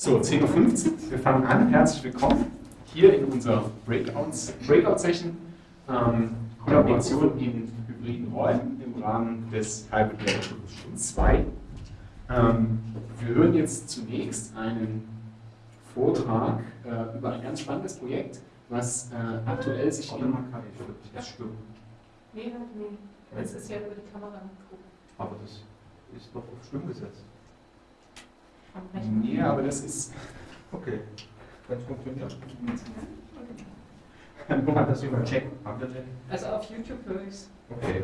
So, 10.15 Uhr, wir fangen an. Herzlich willkommen hier in unserer Breakout-Session. Ähm, Kollaboration in hybriden Räumen im Rahmen des Hybrid Level 2. Ähm, wir hören jetzt zunächst einen Vortrag äh, über ein ganz spannendes Projekt, was äh, aktuell sich in... Das stimmt. Nee, nee. Das ist ja über die Kamera Aber das ist doch auf Stumm gesetzt. Nee, aber das ist. Okay. Wenn es funktioniert. Wo hat das überchecken? Haben wir denn? Also auf YouTube höre ich es. Okay.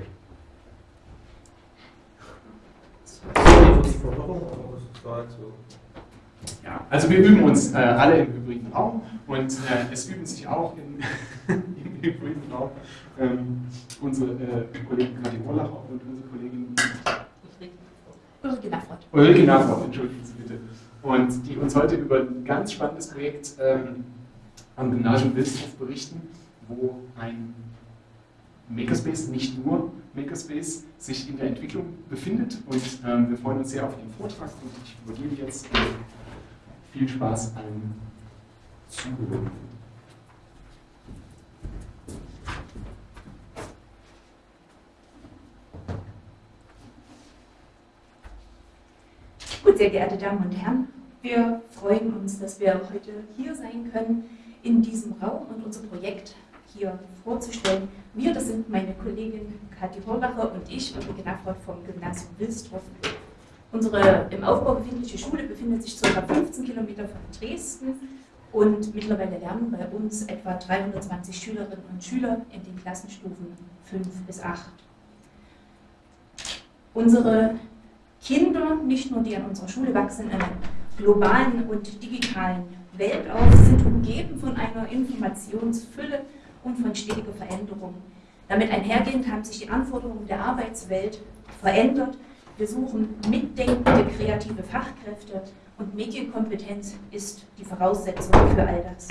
Ja, also wir üben uns äh, alle im hybriden Raum und äh, es üben sich auch in, im hybriden Raum ähm, unsere äh, Kollegen Kathi Wollach und unsere Kollegin Ulrike Nafrott. Ulrike Nafrott, entschuldigen Sie. Und die uns heute über ein ganz spannendes Projekt ähm, am Gymnasium Wilsdorf berichten, wo ein Makerspace, nicht nur Makerspace, sich in der Entwicklung befindet. Und ähm, wir freuen uns sehr auf Ihren Vortrag und ich übergebe jetzt äh, viel Spaß allen Zuhörern. Gut, sehr geehrte Damen und Herren, wir freuen uns, dass wir heute hier sein können in diesem Raum und unser Projekt hier vorzustellen. Wir, das sind meine Kollegin Kathi Horlacher und ich, Ulrike Nafroth vom Gymnasium Wilsdorf. Unsere im Aufbau befindliche Schule befindet sich ca. 15 Kilometer von Dresden und mittlerweile lernen bei uns etwa 320 Schülerinnen und Schüler in den Klassenstufen 5 bis 8. Unsere Kinder, nicht nur die an unserer Schule wachsen, globalen und digitalen Welt auf, sind umgeben von einer Informationsfülle und von stetiger Veränderung. Damit einhergehend haben sich die Anforderungen der Arbeitswelt verändert. Wir suchen mitdenkende, kreative Fachkräfte und Medienkompetenz ist die Voraussetzung für all das.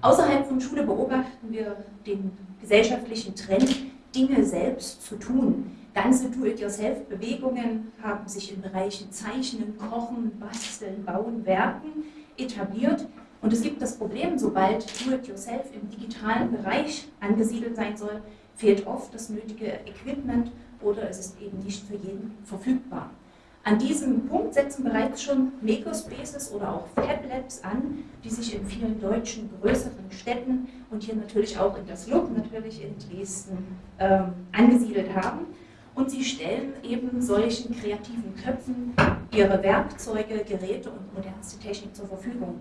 Außerhalb von Schule beobachten wir den gesellschaftlichen Trend, Dinge selbst zu tun. Ganze Do-it-yourself-Bewegungen haben sich in Bereichen Zeichnen, Kochen, Basteln, Bauen, Werken etabliert. Und es gibt das Problem, sobald Do-it-yourself im digitalen Bereich angesiedelt sein soll, fehlt oft das nötige Equipment oder es ist eben nicht für jeden verfügbar. An diesem Punkt setzen bereits schon Makerspaces oder auch Fab Labs an, die sich in vielen deutschen größeren Städten und hier natürlich auch in das LUB, natürlich in Dresden, ähm, angesiedelt haben und sie stellen eben solchen kreativen Köpfen ihre Werkzeuge, Geräte und modernste Technik zur Verfügung.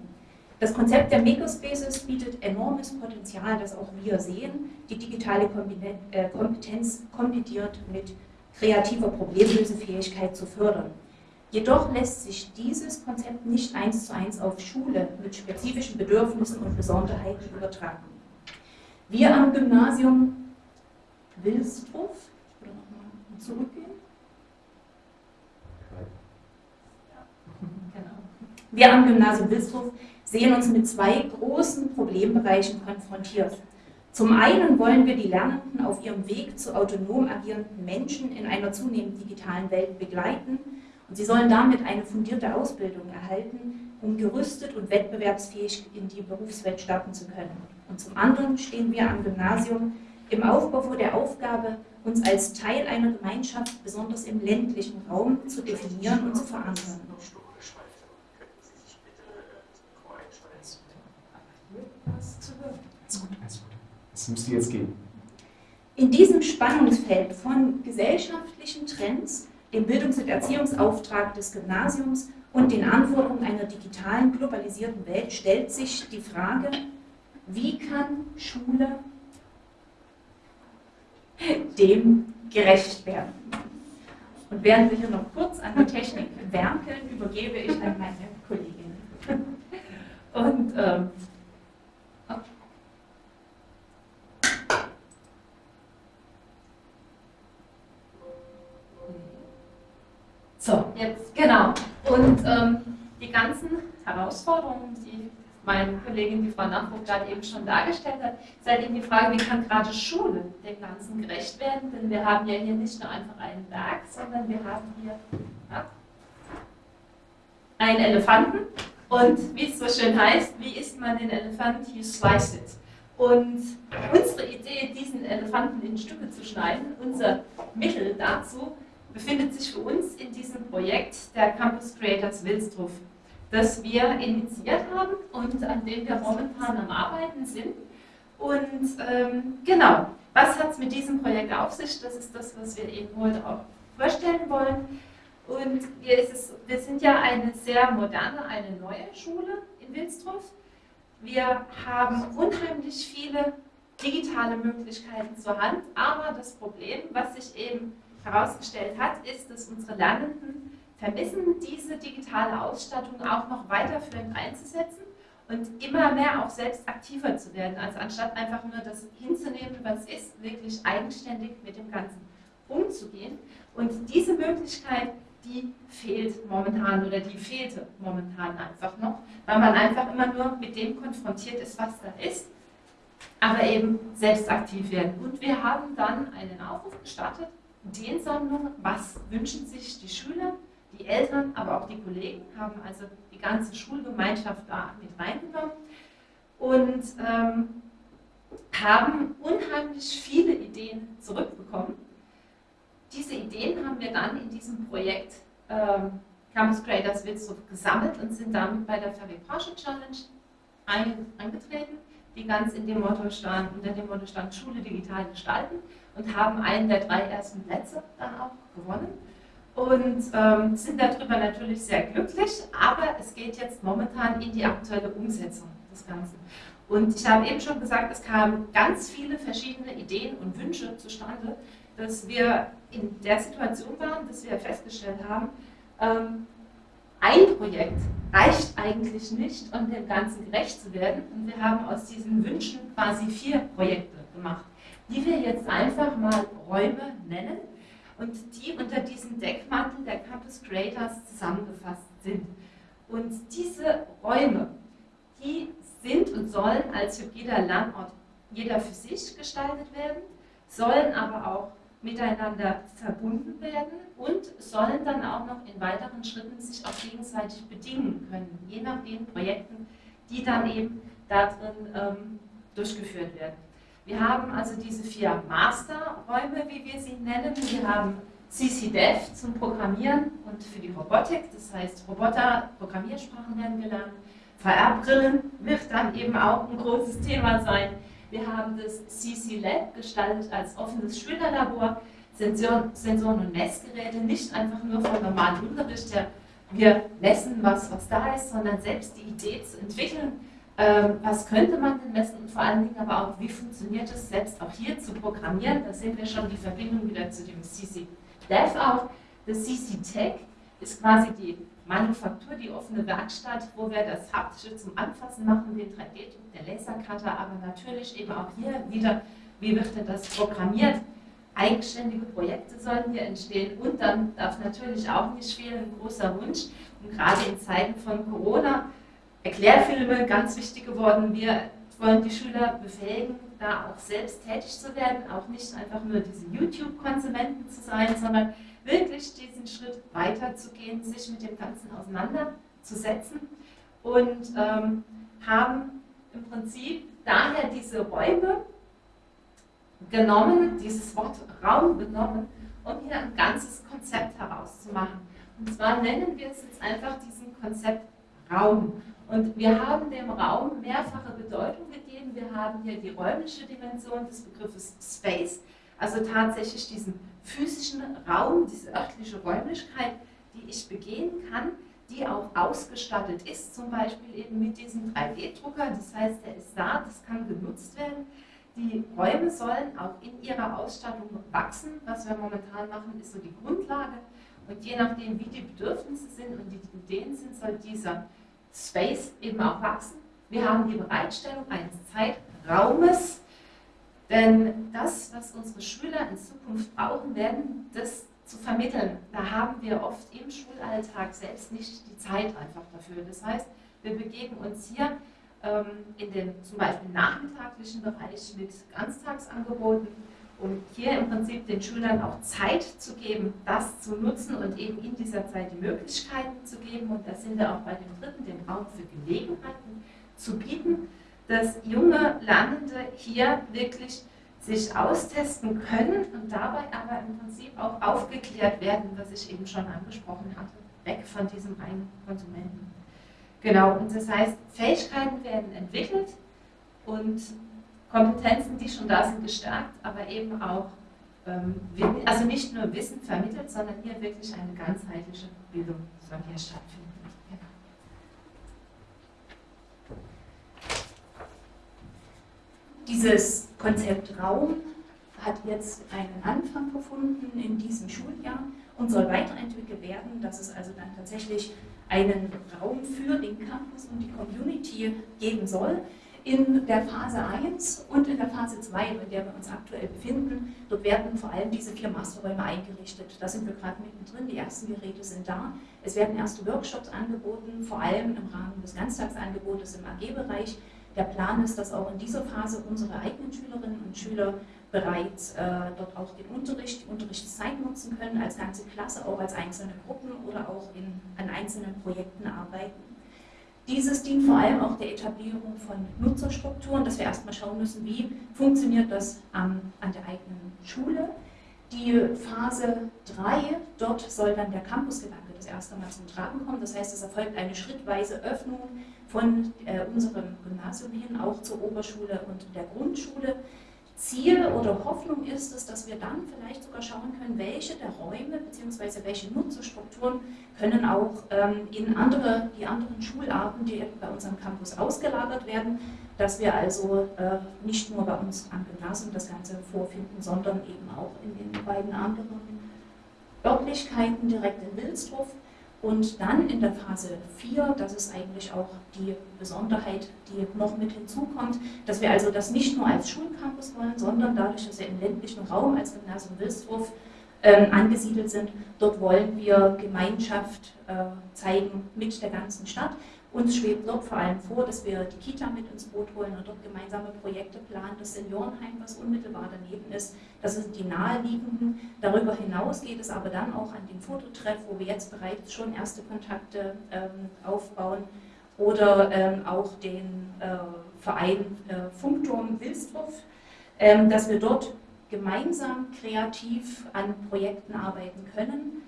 Das Konzept der Makerspaces bietet enormes Potenzial, das auch wir sehen, die digitale äh, Kompetenz kombiniert mit kreativer Problemlösefähigkeit zu fördern. Jedoch lässt sich dieses Konzept nicht eins zu eins auf Schule mit spezifischen Bedürfnissen und Besonderheiten übertragen. Wir am Gymnasium Wilsdorf zurückgehen? Genau. Wir am Gymnasium Wilsdorf sehen uns mit zwei großen Problembereichen konfrontiert. Zum einen wollen wir die Lernenden auf ihrem Weg zu autonom agierenden Menschen in einer zunehmend digitalen Welt begleiten und sie sollen damit eine fundierte Ausbildung erhalten, um gerüstet und wettbewerbsfähig in die Berufswelt starten zu können. Und zum anderen stehen wir am Gymnasium im Aufbau vor der Aufgabe, uns als Teil einer Gemeinschaft, besonders im ländlichen Raum, zu definieren und zu verankern. Das müsste jetzt gehen. In diesem Spannungsfeld von gesellschaftlichen Trends, dem Bildungs- und Erziehungsauftrag des Gymnasiums und den Anforderungen einer digitalen, globalisierten Welt stellt sich die Frage, wie kann Schule dem gerecht werden. Und während wir hier noch kurz an der Technik werkeln, übergebe ich an meine Kollegin. Und ähm, So, jetzt, genau. Und ähm, die ganzen Herausforderungen, die meine Kollegin, die Frau Nachburg, gerade eben schon dargestellt hat, ist halt eben die Frage, wie kann gerade Schule dem Ganzen gerecht werden? Denn wir haben ja hier nicht nur einfach einen Berg, sondern wir haben hier ja, einen Elefanten Und wie es so schön heißt, wie isst man den Elefant? You slice it. Und unsere Idee, diesen Elefanten in Stücke zu schneiden, unser Mittel dazu, befindet sich für uns in diesem Projekt der Campus Creators Wilsdruf, das wir initiiert haben und an dem wir momentan am Arbeiten sind. Und ähm, genau, was hat es mit diesem Projekt auf sich? Das ist das, was wir eben heute auch vorstellen wollen. Und wir, es, wir sind ja eine sehr moderne, eine neue Schule in Wilsdruff. Wir haben unheimlich viele digitale Möglichkeiten zur Hand, aber das Problem, was sich eben herausgestellt hat, ist, dass unsere Lernenden vermissen, diese digitale Ausstattung auch noch weiterführend einzusetzen und immer mehr auch selbst aktiver zu werden. Also anstatt einfach nur das hinzunehmen, was ist, wirklich eigenständig mit dem Ganzen umzugehen. Und diese Möglichkeit, die fehlt momentan oder die fehlte momentan einfach noch, weil man einfach immer nur mit dem konfrontiert ist, was da ist, aber eben selbst aktiv werden. Und wir haben dann einen Aufruf gestartet, Ideensammlung, was wünschen sich die Schüler, die Eltern, aber auch die Kollegen, haben also die ganze Schulgemeinschaft da mit reingenommen und ähm, haben unheimlich viele Ideen zurückbekommen. Diese Ideen haben wir dann in diesem Projekt ähm, Campus Creators Wilsdorf gesammelt und sind damit bei der Fabrikage Challenge ein, angetreten, die ganz in dem Motto stand, unter dem Motto stand Schule digital gestalten und haben einen der drei ersten Plätze dann auch gewonnen und ähm, sind darüber natürlich sehr glücklich, aber es geht jetzt momentan in die aktuelle Umsetzung des Ganzen. Und ich habe eben schon gesagt, es kamen ganz viele verschiedene Ideen und Wünsche zustande, dass wir in der Situation waren, dass wir festgestellt haben, ähm, ein Projekt reicht eigentlich nicht, um dem Ganzen gerecht zu werden. Und wir haben aus diesen Wünschen quasi vier Projekte gemacht, die wir jetzt einfach mal Räume nennen und die unter diesem Deckmantel der Campus Creators zusammengefasst sind. Und diese Räume, die sind und sollen als hybrider Lernort jeder für sich gestaltet werden, sollen aber auch miteinander verbunden werden und sollen dann auch noch in weiteren Schritten sich auch gegenseitig bedingen können, je nach den Projekten, die dann eben da drin ähm, durchgeführt werden. Wir haben also diese vier Masterräume, wie wir sie nennen. Wir haben CCDEV zum Programmieren und für die Robotik, das heißt Roboter, Programmiersprachen werden gelernt. VR-Brillen wird dann eben auch ein großes Thema sein. Wir haben das CC Lab gestaltet als offenes Schülerlabor, Sensoren, und Messgeräte, nicht einfach nur vom normalen Unterricht her, wir messen, was, was da ist, sondern selbst die Idee zu entwickeln, was könnte man denn messen und vor allen Dingen aber auch, wie funktioniert es selbst auch hier zu programmieren. Da sehen wir schon die Verbindung wieder zu dem CC Dev auch. Das CC Tech ist quasi die Manufaktur, die offene Werkstatt, wo wir das Haptische zum Anfassen machen, den 3D-Druck, der Lasercutter, aber natürlich eben auch hier wieder, wie wird denn das programmiert? Eigenständige Projekte sollen hier entstehen und dann darf natürlich auch nicht fehlen, ein großer Wunsch. Und gerade in Zeiten von Corona Erklärfilme ganz wichtig geworden. Wir wollen die Schüler befähigen, da auch selbst tätig zu werden, auch nicht einfach nur diese YouTube-Konsumenten zu sein, sondern wirklich diesen Schritt weiterzugehen, sich mit dem Ganzen auseinanderzusetzen und ähm, haben im Prinzip daher diese Räume genommen, dieses Wort Raum genommen, um hier ein ganzes Konzept herauszumachen. Und zwar nennen wir es jetzt einfach diesen Konzept Raum. Und wir haben dem Raum mehrfache Bedeutung gegeben. Wir haben hier die räumliche Dimension des Begriffes Space, also tatsächlich diesen physischen Raum, diese örtliche Räumlichkeit, die ich begehen kann, die auch ausgestattet ist, zum Beispiel eben mit diesem 3D-Drucker. Das heißt, der ist da, das kann genutzt werden. Die Räume sollen auch in ihrer Ausstattung wachsen. Was wir momentan machen, ist so die Grundlage. Und je nachdem, wie die Bedürfnisse sind und die Ideen sind, soll dieser Space eben auch wachsen. Wir haben die Bereitstellung eines Zeitraumes, denn das, was unsere Schüler in Zukunft brauchen werden, das zu vermitteln, da haben wir oft im Schulalltag selbst nicht die Zeit einfach dafür. Das heißt, wir begeben uns hier ähm, in dem zum Beispiel nachmittaglichen Bereich mit Ganztagsangeboten um hier im Prinzip den Schülern auch Zeit zu geben, das zu nutzen und eben in dieser Zeit die Möglichkeiten zu geben. Und da sind wir auch bei dem dritten, den Raum für Gelegenheiten zu bieten, dass junge Lernende hier wirklich sich austesten können und dabei aber im Prinzip auch aufgeklärt werden, was ich eben schon angesprochen hatte, weg von diesem reinen Konsumenten. Genau, und das heißt, Fähigkeiten werden entwickelt und Kompetenzen, die schon da sind, gestärkt, aber eben auch, ähm, also nicht nur Wissen vermittelt, sondern hier wirklich eine ganzheitliche Bildung soll hier stattfinden. Genau. Dieses Konzept Raum hat jetzt einen Anfang gefunden in diesem Schuljahr und soll weiterentwickelt werden, dass es also dann tatsächlich einen Raum für den Campus und die Community geben soll. In der Phase 1 und in der Phase 2, in der wir uns aktuell befinden, dort werden vor allem diese vier Masterräume eingerichtet. Da sind wir gerade mittendrin, die ersten Geräte sind da. Es werden erste Workshops angeboten, vor allem im Rahmen des Ganztagsangebotes im AG-Bereich. Der Plan ist, dass auch in dieser Phase unsere eigenen Schülerinnen und Schüler bereits äh, dort auch den Unterricht, die Unterrichtszeit nutzen können, als ganze Klasse, auch als einzelne Gruppen oder auch in, an einzelnen Projekten arbeiten. Dieses dient vor allem auch der Etablierung von Nutzerstrukturen, dass wir erstmal schauen müssen, wie funktioniert das an der eigenen Schule. Die Phase 3, dort soll dann der Campusgedanke das erste Mal zum Tragen kommen. Das heißt, es erfolgt eine schrittweise Öffnung von äh, unserem Gymnasium hin, auch zur Oberschule und der Grundschule. Ziel oder Hoffnung ist es, dass wir dann vielleicht sogar schauen können, welche der Räume bzw. welche Nutzerstrukturen können auch ähm, in andere, die anderen Schularten, die bei unserem Campus ausgelagert werden, dass wir also äh, nicht nur bei uns am Gymnasium das Ganze vorfinden, sondern eben auch in den beiden anderen Örtlichkeiten direkt in Wilsdruff und dann in der Phase 4, das ist eigentlich auch die Besonderheit, die noch mit hinzukommt, dass wir also das nicht nur als Schulcampus wollen, sondern dadurch, dass wir im ländlichen Raum als Gymnasium Wilsdruff äh, angesiedelt sind, dort wollen wir Gemeinschaft äh, zeigen mit der ganzen Stadt. Uns schwebt dort vor allem vor, dass wir die Kita mit ins Boot holen und dort gemeinsame Projekte planen. Das Seniorenheim, was unmittelbar daneben ist, das sind die naheliegenden. Darüber hinaus geht es aber dann auch an den Fototreff, wo wir jetzt bereits schon erste Kontakte ähm, aufbauen oder ähm, auch den äh, Verein äh, Funkturm Wilsdruff, ähm, dass wir dort gemeinsam kreativ an Projekten arbeiten können.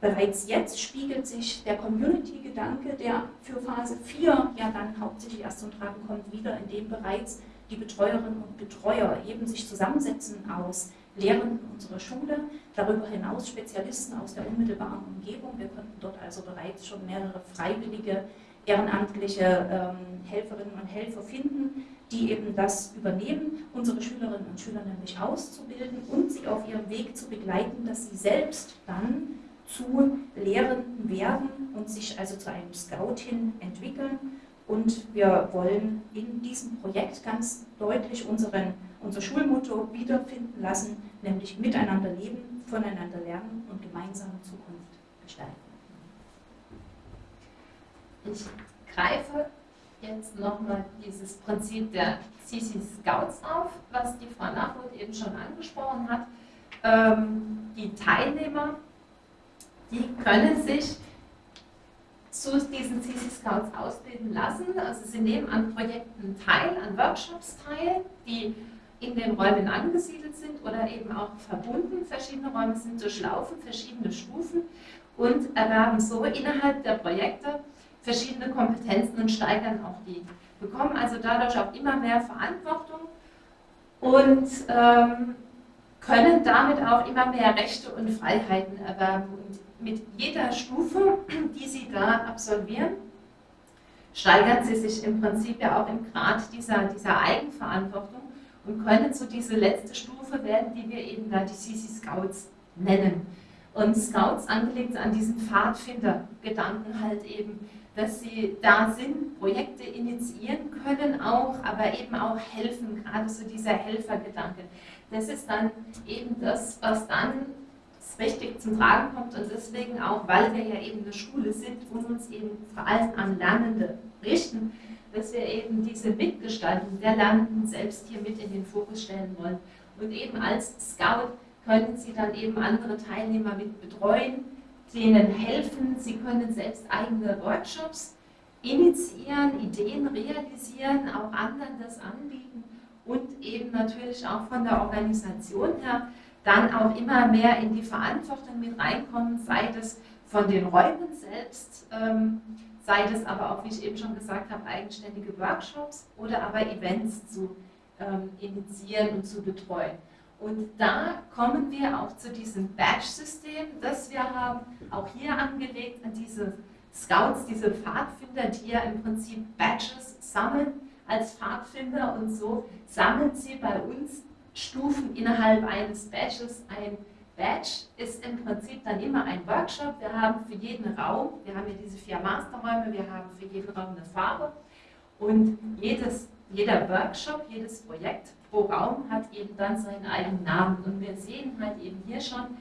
Bereits jetzt spiegelt sich der Community-Gedanke, der für Phase 4 ja dann hauptsächlich erst zum Tragen kommt, wieder, in dem bereits die Betreuerinnen und Betreuer eben sich zusammensetzen aus Lehrenden unserer Schule, darüber hinaus Spezialisten aus der unmittelbaren Umgebung. Wir konnten dort also bereits schon mehrere freiwillige, ehrenamtliche ähm, Helferinnen und Helfer finden, die eben das übernehmen, unsere Schülerinnen und Schüler nämlich auszubilden und sie auf ihrem Weg zu begleiten, dass sie selbst dann zu Lehrenden werden und sich also zu einem Scout hin entwickeln. Und wir wollen in diesem Projekt ganz deutlich unseren, unser Schulmotto wiederfinden lassen, nämlich miteinander leben, voneinander lernen und gemeinsame Zukunft gestalten. Ich greife jetzt nochmal dieses Prinzip der CC Scouts auf, was die Frau Nachwort eben schon angesprochen hat. Ähm, die Teilnehmer die können sich zu diesen CC Scouts ausbilden lassen. Also sie nehmen an Projekten teil, an Workshops teil, die in den Räumen angesiedelt sind oder eben auch verbunden. Verschiedene Räume sind durchlaufen, verschiedene Stufen und erwerben so innerhalb der Projekte verschiedene Kompetenzen und steigern auch die. Bekommen also dadurch auch immer mehr Verantwortung und ähm, können damit auch immer mehr Rechte und Freiheiten erwerben. Und mit jeder Stufe, die Sie da absolvieren, steigern Sie sich im Prinzip ja auch im Grad dieser, dieser Eigenverantwortung und können zu dieser letzte Stufe werden, die wir eben da die CC Scouts nennen. Und Scouts angelegt an diesen Pfadfinder-Gedanken halt eben, dass sie da sind, Projekte initiieren können auch, aber eben auch helfen, gerade so dieser Helfergedanke. Das ist dann eben das, was dann richtig zum Tragen kommt und deswegen auch, weil wir ja eben eine Schule sind und uns eben vor allem an Lernende richten, dass wir eben diese Mitgestaltung der Lernenden selbst hier mit in den Fokus stellen wollen. Und eben als Scout können Sie dann eben andere Teilnehmer mit betreuen, denen helfen. Sie können selbst eigene Workshops initiieren, Ideen realisieren, auch anderen das anbieten und eben natürlich auch von der Organisation her dann auch immer mehr in die Verantwortung mit reinkommen, sei das von den Räumen selbst, ähm, sei das aber auch, wie ich eben schon gesagt habe, eigenständige Workshops oder aber Events zu ähm, initiieren und zu betreuen. Und da kommen wir auch zu diesem Badge-System, das wir haben, auch hier angelegt an diese Scouts, diese Pfadfinder, die ja im Prinzip Badges sammeln als Pfadfinder und so sammeln sie bei uns Stufen innerhalb eines Badges. Ein Badge ist im Prinzip dann immer ein Workshop. Wir haben für jeden Raum, wir haben ja diese vier Masterräume, wir haben für jeden Raum eine Farbe und jedes, jeder Workshop, jedes Projekt pro Raum hat eben dann seinen eigenen Namen. Und wir sehen halt eben hier schon,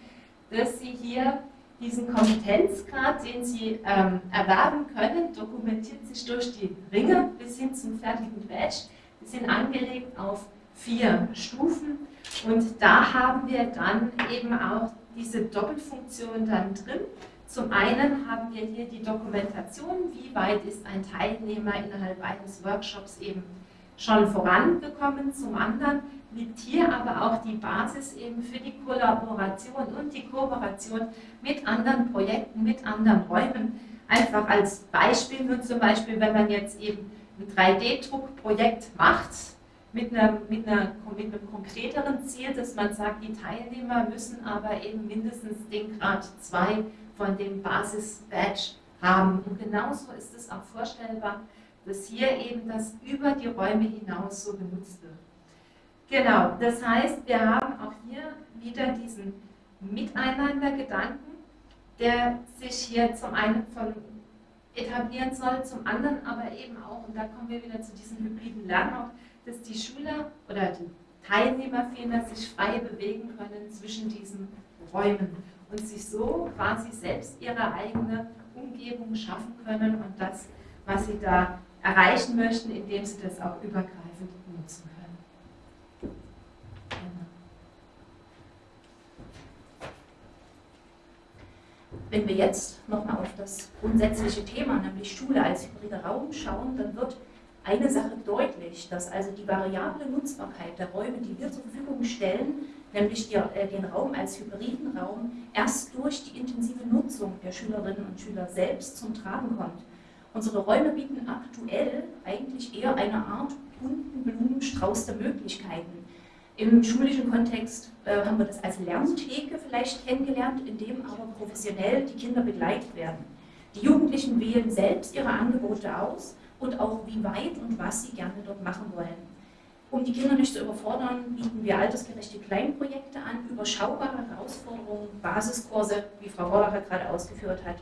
dass Sie hier diesen Kompetenzgrad, den Sie ähm, erwerben können, dokumentiert sich durch die Ringe bis hin zum fertigen Badge. Die sind angelegt auf vier Stufen und da haben wir dann eben auch diese Doppelfunktion dann drin. Zum einen haben wir hier die Dokumentation, wie weit ist ein Teilnehmer innerhalb eines Workshops eben schon vorangekommen. Zum anderen liegt hier aber auch die Basis eben für die Kollaboration und die Kooperation mit anderen Projekten, mit anderen Räumen. Einfach als Beispiel, nur zum Beispiel, wenn man jetzt eben ein 3D-Druckprojekt macht, mit, einer, mit, einer, mit einem konkreteren Ziel, dass man sagt, die Teilnehmer müssen aber eben mindestens den Grad 2 von dem Basis-Badge haben. Und genauso ist es auch vorstellbar, dass hier eben das über die Räume hinaus so genutzt wird. Genau, das heißt, wir haben auch hier wieder diesen Miteinander-Gedanken, der sich hier zum einen von etablieren soll, zum anderen aber eben auch, und da kommen wir wieder zu diesem hybriden Lernort, dass die Schüler oder die Teilnehmer vielmehr sich frei bewegen können zwischen diesen Räumen und sich so quasi selbst ihre eigene Umgebung schaffen können und das, was sie da erreichen möchten, indem sie das auch übergreifend nutzen können. Genau. Wenn wir jetzt nochmal auf das grundsätzliche Thema, nämlich Schule als hybrider Raum schauen, dann wird eine Sache deutlich, dass also die variable Nutzbarkeit der Räume, die wir zur Verfügung stellen, nämlich äh, den Raum als hybriden Raum, erst durch die intensive Nutzung der Schülerinnen und Schüler selbst zum Tragen kommt. Unsere Räume bieten aktuell eigentlich eher eine Art bunten Blumenstrauß der Möglichkeiten. Im schulischen Kontext äh, haben wir das als Lerntheke vielleicht kennengelernt, in dem aber professionell die Kinder begleitet werden. Die Jugendlichen wählen selbst ihre Angebote aus und auch wie weit und was sie gerne dort machen wollen. Um die Kinder nicht zu überfordern, bieten wir altersgerechte Kleinprojekte an, überschaubare Herausforderungen, Basiskurse, wie Frau Horlacher gerade ausgeführt hat.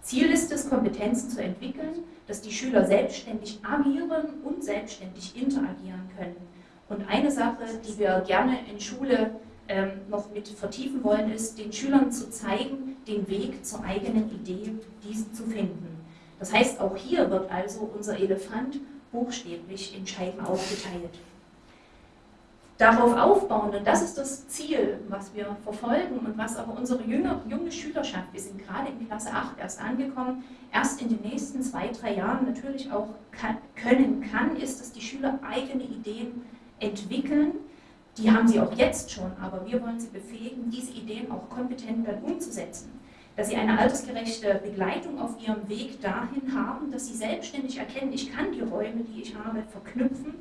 Ziel ist es, Kompetenzen zu entwickeln, dass die Schüler selbstständig agieren und selbstständig interagieren können. Und eine Sache, die wir gerne in Schule ähm, noch mit vertiefen wollen, ist, den Schülern zu zeigen, den Weg zur eigenen Idee, diese zu finden. Das heißt, auch hier wird also unser Elefant buchstäblich in Scheiben aufgeteilt darauf aufbauen. Und das ist das Ziel, was wir verfolgen und was aber unsere junge, junge Schülerschaft, wir sind gerade in Klasse 8 erst angekommen, erst in den nächsten zwei, drei Jahren natürlich auch kann, können kann, ist, dass die Schüler eigene Ideen entwickeln. Die haben sie auch jetzt schon, aber wir wollen sie befähigen, diese Ideen auch kompetent dann umzusetzen. Dass sie eine altersgerechte Begleitung auf ihrem Weg dahin haben, dass sie selbstständig erkennen, ich kann die Räume, die ich habe, verknüpfen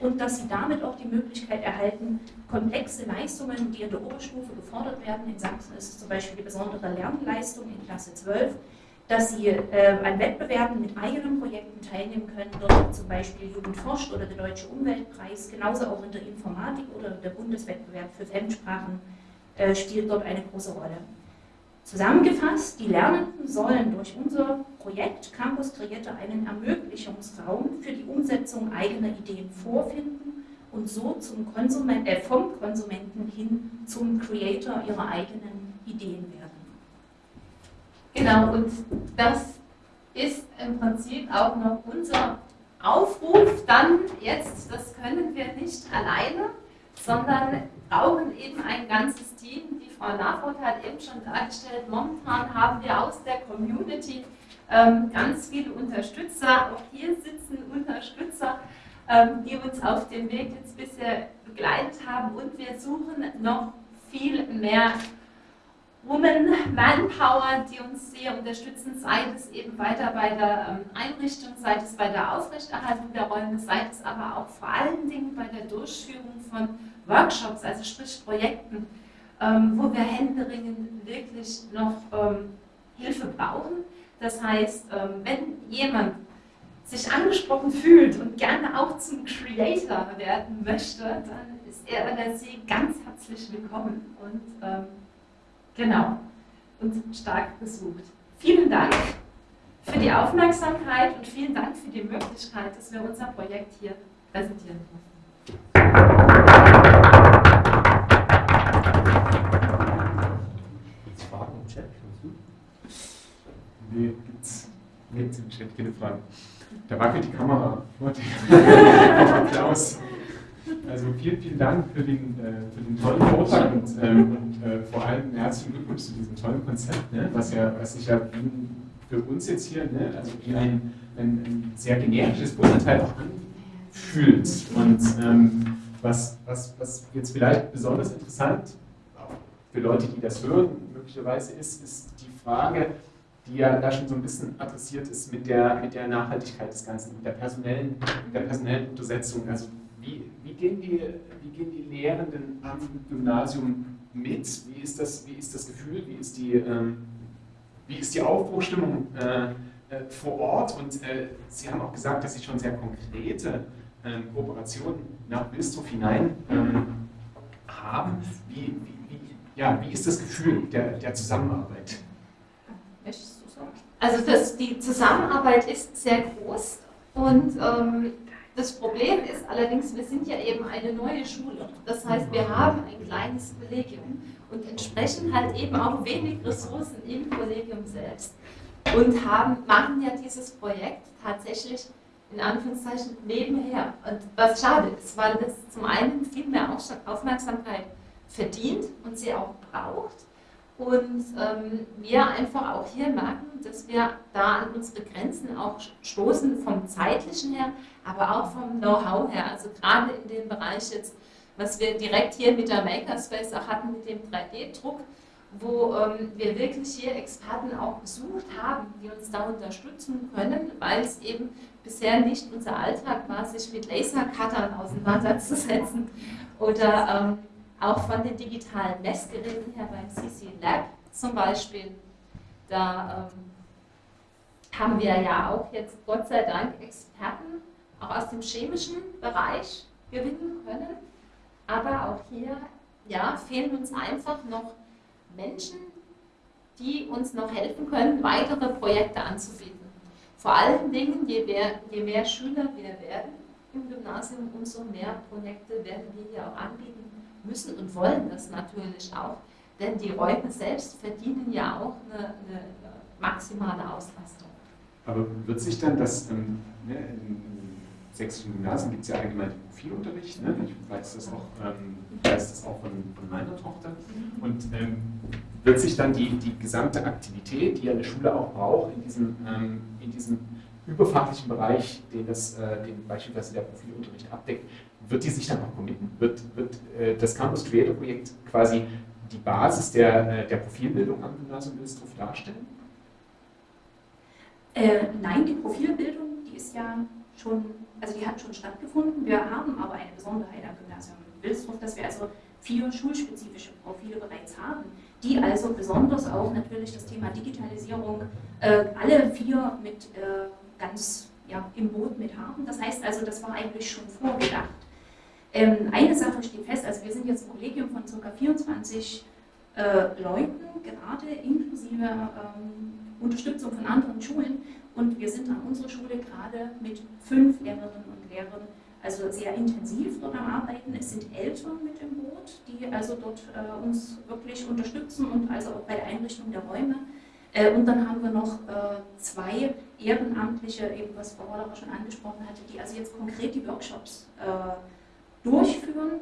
und dass sie damit auch die Möglichkeit erhalten, komplexe Leistungen, die in der Oberstufe gefordert werden, in Sachsen ist es zum Beispiel die besondere Lernleistung in Klasse 12, dass sie äh, an Wettbewerben mit eigenen Projekten teilnehmen können, dort zum Beispiel Jugend forscht oder der Deutsche Umweltpreis, genauso auch in der Informatik oder der Bundeswettbewerb für Fremdsprachen äh, spielt dort eine große Rolle. Zusammengefasst, die Lernenden sollen durch unser Projekt Campus Creator einen Ermöglichungsraum für die Umsetzung eigener Ideen vorfinden und so zum Konsument, äh, vom Konsumenten hin zum Creator ihrer eigenen Ideen werden. Genau, und das ist im Prinzip auch noch unser Aufruf dann jetzt, das können wir nicht alleine, sondern brauchen eben ein ganzes Team. Die Frau Nafot hat eben schon dargestellt, momentan haben wir aus der Community ähm, ganz viele Unterstützer. Auch hier sitzen Unterstützer, ähm, die uns auf dem Weg jetzt bisher begleitet haben und wir suchen noch viel mehr Women Manpower, die uns sehr unterstützen, sei es eben weiter bei der ähm, Einrichtung, sei es bei der Aufrechterhaltung der Räume, sei es aber auch vor allen Dingen bei der Durchführung von Workshops, also sprich Projekten, ähm, wo wir händeringend wirklich noch ähm, Hilfe brauchen. Das heißt, wenn jemand sich angesprochen fühlt und gerne auch zum Creator werden möchte, dann ist er oder sie ganz herzlich willkommen. Und Genau. Und stark besucht. Vielen Dank für die Aufmerksamkeit und vielen Dank für die Möglichkeit, dass wir unser Projekt hier präsentieren durften. Gibt's Fragen im Chat? Nee, gibt's, gibt's im Chat keine Fragen. Da wackelt die Kamera vor dir. Applaus. Also vielen, vielen Dank für den, äh, für den tollen Vortrag und, ähm, und äh, vor allem herzlichen Glückwunsch zu diesem tollen Konzept, ne, was, ja, was sich ja für uns jetzt hier ne, also wie ein, ein, ein sehr generisches Bundesteil auch anfühlt. Und ähm, was, was, was jetzt vielleicht besonders interessant für Leute, die das hören, möglicherweise ist, ist die Frage, die ja da schon so ein bisschen adressiert ist mit der, mit der Nachhaltigkeit des Ganzen, mit der personellen, der personellen Untersetzung. Also wie, wie, gehen die, wie gehen die Lehrenden am Gymnasium mit? Wie ist das, wie ist das Gefühl? Wie ist die, ähm, wie ist die Aufbruchstimmung äh, äh, vor Ort? Und äh, Sie haben auch gesagt, dass Sie schon sehr konkrete ähm, Kooperationen nach Wilsdorf hinein ähm, haben. Wie, wie, ja, wie ist das Gefühl der, der Zusammenarbeit? Also das, die Zusammenarbeit ist sehr groß und ähm, das Problem ist allerdings, wir sind ja eben eine neue Schule. Das heißt, wir haben ein kleines Kollegium und entsprechend halt eben auch wenig Ressourcen im Kollegium selbst und haben, machen ja dieses Projekt tatsächlich in Anführungszeichen nebenher. Und was schade ist, weil das zum einen viel mehr Aufmerksamkeit verdient und sie auch braucht und ähm, wir einfach auch hier merken, dass wir da an unsere Grenzen auch stoßen, vom zeitlichen her, aber auch vom Know-how her. Also gerade in dem Bereich jetzt, was wir direkt hier mit der Makerspace auch hatten, mit dem 3D-Druck, wo ähm, wir wirklich hier Experten auch gesucht haben, die uns da unterstützen können, weil es eben bisher nicht unser Alltag war, sich mit Lasercuttern auseinanderzusetzen oder ähm, auch von den digitalen Messgeräten her beim CC Lab zum Beispiel. Da ähm, haben wir ja auch jetzt Gott sei Dank Experten auch aus dem chemischen Bereich gewinnen können. Aber auch hier ja, fehlen uns einfach noch Menschen, die uns noch helfen können, weitere Projekte anzubieten. Vor allen Dingen, je mehr, je mehr Schüler wir werden im Gymnasium, umso mehr Projekte werden wir hier auch anbieten müssen und wollen das natürlich auch. Denn die Räume selbst verdienen ja auch eine, eine maximale Auslastung. Aber wird sich dann das, ähm, ne, in, sächsischen Gymnasien gibt es ja allgemein Profilunterricht, ne? ich weiß das auch, ähm, weiß das auch von, von meiner Tochter. Und ähm, wird sich dann die, die gesamte Aktivität, die eine Schule auch braucht, in diesem, ähm, in diesem überfachlichen Bereich, den, das, äh, den beispielsweise der Profilunterricht abdeckt, wird die sich dann auch committen? Wird, wird äh, das Campus Creator Projekt quasi die Basis der, äh, der Profilbildung am Gymnasium Wilsdorf darstellen? Äh, nein, die Profilbildung, die ist ja schon, also die hat schon stattgefunden. Wir haben aber eine Besonderheit am Gymnasium Wilsdorf, dass wir also vier schulspezifische Profile bereits haben, die also besonders auch natürlich das Thema Digitalisierung äh, alle vier mit äh, ganz ja, im Boot mit haben. Das heißt also, das war eigentlich schon vorgedacht. Ähm, eine Sache steht fest, also wir sind jetzt ein Kollegium von ca. 24 äh, Leuten, gerade inklusive ähm, Unterstützung von anderen Schulen und wir sind an unserer Schule gerade mit fünf Lehrerinnen und Lehrern also sehr intensiv dort am Arbeiten. Es sind Eltern mit im Boot, die also dort äh, uns wirklich unterstützen und also auch bei der Einrichtung der Räume Äh, und dann haben wir noch äh, zwei Ehrenamtliche, eben was Frau Hollerer schon angesprochen hatte, die also jetzt konkret die Workshops äh, durchführen.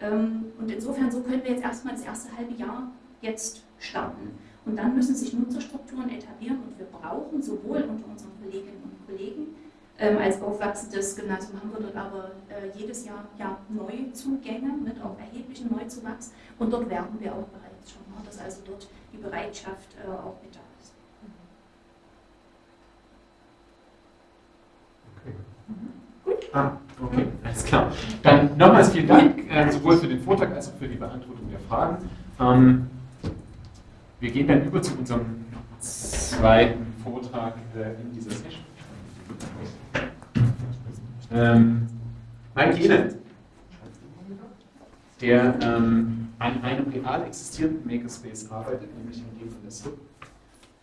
Ähm, und insofern, so können wir jetzt erstmal das erste halbe Jahr jetzt starten. Und dann müssen sich Nutzerstrukturen etablieren und wir brauchen sowohl unter unseren Kolleginnen und Kollegen ähm, als aufwachsendes Gymnasium haben wir dort aber äh, jedes Jahr ja, Neuzugänge mit auch erheblichen Neuzuwachs und dort werben wir auch bereits schon, ne, dass also dort die Bereitschaft äh, auch mit da ist. Okay. Gut. Ah, okay, alles klar. Dann nochmals vielen Dank, äh, sowohl für den Vortrag als auch für die Beantwortung der Fragen. Ähm, wir gehen dann über zu unserem zweiten Vortrag äh, in dieser Session. Ähm, Mike Jene, der ähm, an einem real existierenden Makerspace arbeitet, nämlich in dem von der SUB,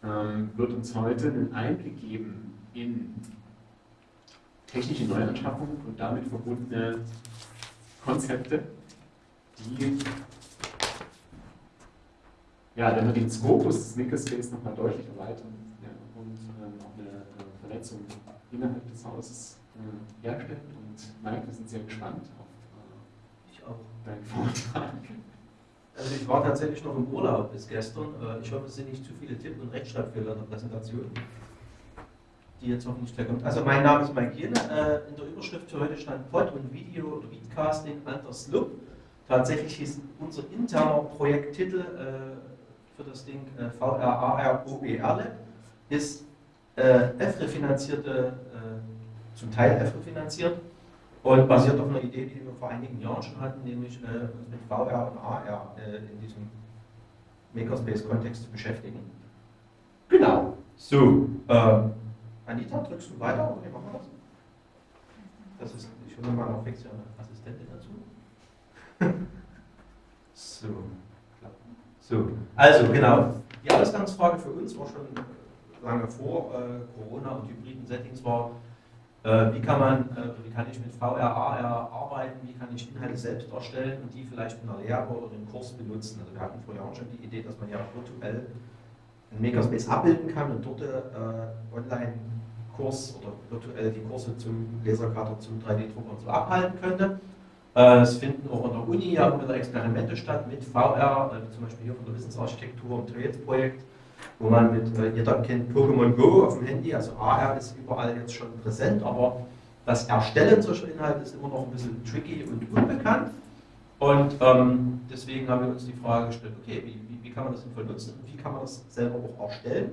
ähm, wird uns heute einen Einblick geben in technische Neuanschaffungen und damit verbundene Konzepte, die ja, dann den Skopus des Makerspace nochmal deutlich erweitern ja, und ähm, auch eine, eine Vernetzung innerhalb des Hauses äh, herstellen. Und Mike, wir sind sehr gespannt auf äh, Ich auch. deinen Vortrag. Also ich war tatsächlich noch im Urlaub bis gestern. Äh, Ich hoffe, es sind nicht zu viele Tipp- und Rechtschreibfehler in der Präsentation, die jetzt hoffentlich gleich kommen. Also mein Name ist Mike Jene. Äh, In der Überschrift für heute stand Pod und Video oder Videocasting under SLUB. Tatsächlich ist unser interner Projekttitel äh, für das Ding äh, VRAR-OER Lab ist äh, EFRE-finanzierte, äh, zum Teil EFRE-finanziert und basiert auf einer Idee, die wir vor einigen Jahren schon hatten, nämlich äh, uns mit VR und AR äh, in diesem Makerspace-Kontext zu beschäftigen. Genau. So, äh, Anita, drückst du weiter oder wie machen wir das? Das ist, ich hole mal noch fix eine Assistentin dazu. so, so, also genau. Die Ausgangsfrage für uns war schon lange vor äh, Corona und hybriden Settings war, wie kann man, äh, wie kann ich mit VR, AR arbeiten, wie kann ich Inhalte selbst erstellen und die vielleicht in der Lehre oder im Kurs benutzen. Also wir hatten vor Jahren schon die Idee, dass man ja virtuell einen Makerspace abbilden kann und dort äh, Online-Kurs oder virtuell die Kurse zum Lasercutter, zum 3D-Drucker und so abhalten könnte. Äh, Es finden auch an der Uni ja immer wieder Experimente statt mit VR, äh, zum Beispiel hier von der Wissensarchitektur im Trades-Projekt, wo man mit, äh, jeder kennt Pokémon Go auf dem Handy, also AR ist überall jetzt schon präsent, aber das Erstellen solcher Inhalte ist immer noch ein bisschen tricky und unbekannt. Und ähm, deswegen haben wir uns die Frage gestellt, okay, wie, wie, wie kann man das sinnvoll nutzen und wie kann man das selber auch erstellen?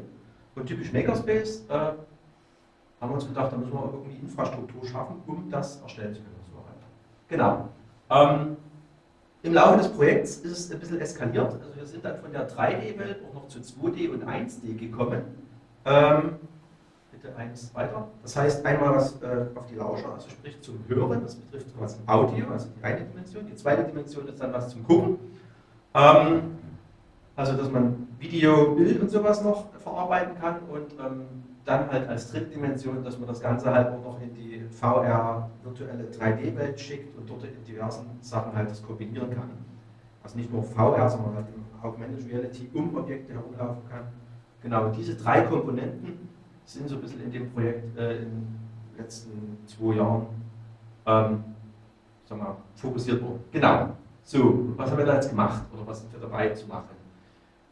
Und typisch Makerspace äh, haben wir uns gedacht, da müssen wir irgendwie Infrastruktur schaffen, um das erstellen zu können. weiter. Genau. Ähm, Im Laufe des Projekts ist es ein bisschen eskaliert. Also wir sind dann von der 3D-Welt auch noch zu 2D und 1D gekommen. Ähm, bitte eins weiter. Das heißt einmal was äh, auf die Lauscher, also sprich zum Hören, das betrifft quasi Audio, also die eine Dimension. Die zweite Dimension ist dann was zum Gucken. Ähm, also dass man Video, Bild und sowas noch verarbeiten kann und ähm, dann halt als dritte Dimension, dass man das Ganze halt auch noch in die VR virtuelle 3D-Welt schickt und dort in diversen Sachen halt das kombinieren kann. Also nicht nur VR, sondern halt in Augmented Reality um Objekte herumlaufen kann. Genau, diese drei Komponenten sind so ein bisschen in dem Projekt äh, in den letzten zwei Jahren ähm, sagen wir, fokussiert worden. Genau. So, was haben wir da jetzt gemacht oder was sind wir dabei zu machen?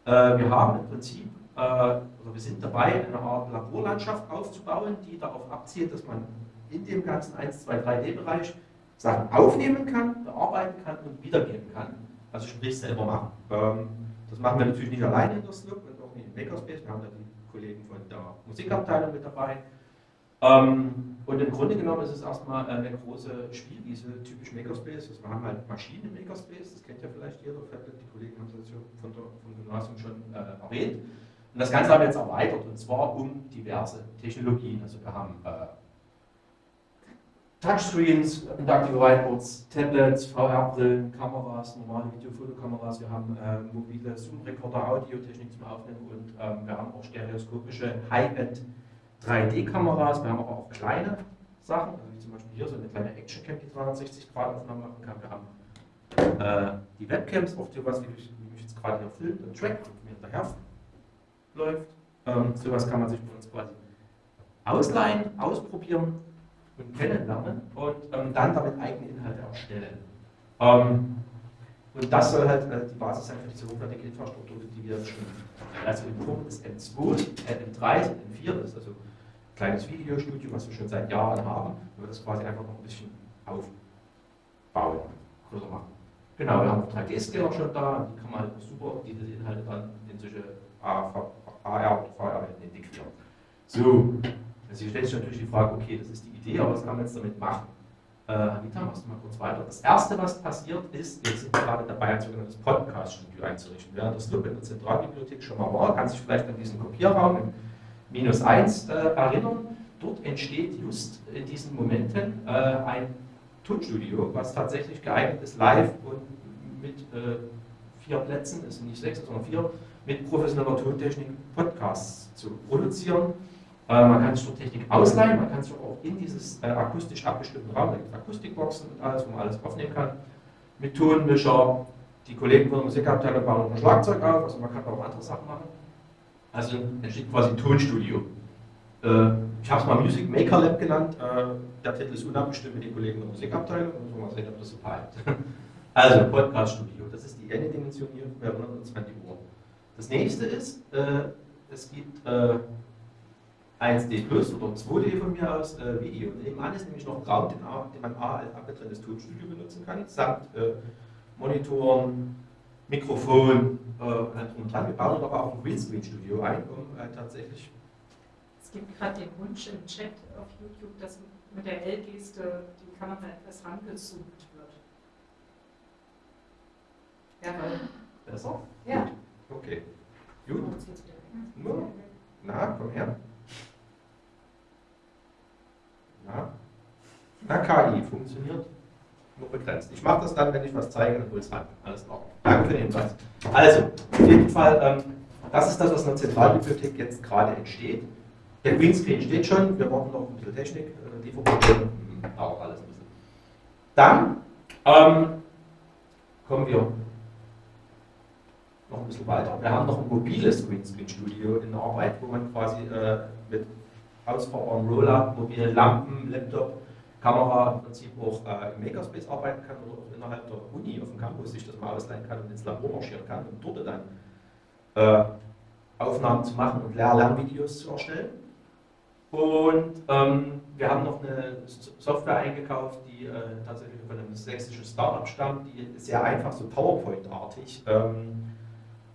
Äh, wir haben im Prinzip, äh, oder wir sind dabei, eine Art Laborlandschaft aufzubauen, die darauf abzielt, dass man in dem ganzen 1, 2, 3D-Bereich Sachen aufnehmen kann, bearbeiten kann und wiedergeben kann. Also sprich selber machen. Ähm, das machen wir natürlich nicht alleine in der Slug und auch nicht in Makerspace. Wir haben da die Kollegen von der Musikabteilung mit dabei. Ähm, und im Grunde genommen ist es erstmal eine große Spielwiese, typisch Makerspace. Also wir haben halt Maschinen im Makerspace, das kennt ja vielleicht jeder, die Kollegen haben das ja von der, vom Gymnasium schon äh, erwähnt. Und das Ganze haben wir jetzt erweitert und zwar um diverse Technologien. Also wir haben äh, Touchscreens, Inductive Whiteboards, Tablets, VR-Brillen, Kameras, normale Videofotokameras, wir haben äh, mobile Zoom-Recorder, Audiotechnik zum Aufnehmen und ähm, wir haben auch stereoskopische High-End 3D-Kameras, wir haben aber auch kleine Sachen, also wie zum Beispiel hier so eine kleine Action-Cam, die 360-Grad-Aufnahmen machen kann. Wir haben äh, die Webcams, auf wie, ich- wie mich jetzt gerade hier filmt und trackt und mir hinterher läuft. Ähm, sowas kann man sich bei uns quasi ausleihen, ausprobieren und kennenlernen und ähm, dann damit eigene Inhalte erstellen. Ähm, und das soll halt äh, die Basis sein für diese hochwertige Infrastruktur, die wir schon, also in Form des M2, äh, M3, M4, das ist also ein kleines Videostudio, was wir schon seit Jahren haben, wir das quasi einfach noch ein bisschen aufbauen, größer machen. Genau, wir haben auch 3D-Scanner schon da, die kann man halt super, diese Inhalte dann in solche AR oder VR integrieren. So, also hier stellt sich natürlich die Frage, okay, das ist die Idee, aber was kann man jetzt damit machen? Äh, Anita, machst du mal kurz weiter. Das erste, was passiert ist, wir sind gerade dabei, ein sogenanntes Podcast-Studio einzurichten. Wer das Club in der Zentralbibliothek schon mal war, kann sich vielleicht an diesen Kopierraum im Minus 1 äh, erinnern. Dort entsteht just in diesen Momenten äh, ein Tonstudio, was tatsächlich geeignet ist, live und mit äh, vier Plätzen, es sind nicht sechs, sondern vier, mit professioneller Tontechnik Podcasts zu produzieren. Äh, man kann sich dort Technik ausleihen, man kann sich auch in dieses äh, akustisch abgestimmten Raum, da gibt es Akustikboxen und alles, wo man alles aufnehmen kann, mit Tonmischer. Die Kollegen von der Musikabteilung bauen ein Schlagzeug auf, also man kann auch andere Sachen machen. Also entsteht quasi ein Tonstudio. Äh, ich habe es mal Music Maker Lab genannt. Äh, der Titel ist unabgestimmt mit den Kollegen der Musikabteilung. Müssen wir mal sehen, ob das so bleibt. Also, Podcast Studio. Das ist die eine Dimension hier. Wir erinnern uns Uhr. Das nächste ist, äh, es gibt äh, 1D Plus oder 2D von mir aus äh, Video. Nebenan ist nämlich noch Raum, den, den man A als abgetrenntes Tonstudio benutzen kann, samt äh, Monitoren, Mikrofon, äh, und dran. Wir bauen aber auch ein Greenscreen-Studio ein, um äh, tatsächlich es gibt gerade den Wunsch im Chat auf YouTube, dass mit der L-Geste die Kamera etwas rangezoomt wird. Ja, weil. Besser? Ja. Okay. Gut. Nur. Na, komm her. Na. Na, KI funktioniert nur begrenzt. Ich mache das dann, wenn ich was zeige, dann hol es ran. Alles klar. Danke für den Hinweis. Also, auf jeden Fall, ähm, das ist das, was in der Zentralbibliothek jetzt gerade entsteht. Der Greenscreen steht schon, wir brauchen noch ein bisschen Technik, äh, Lieferprobleme, hm, auch alles ein bisschen. Dann ähm, kommen wir noch ein bisschen weiter. Wir haben noch ein mobiles Greenscreen-Studio in Arbeit, wo man quasi äh, mit ausfahrbaren Roller, mobilen Lampen, Laptop, Kamera im Prinzip auch äh, im Makerspace arbeiten kann oder auch innerhalb der Uni auf dem Campus sich das mal ausleihen kann und ins Labor marschieren kann und dort dann äh, Aufnahmen zu machen und Lehr Lernvideos zu erstellen. Und ähm, wir haben noch eine Software eingekauft, die äh, tatsächlich von einem sächsischen Startup stammt, die sehr einfach so PowerPoint-artig ähm,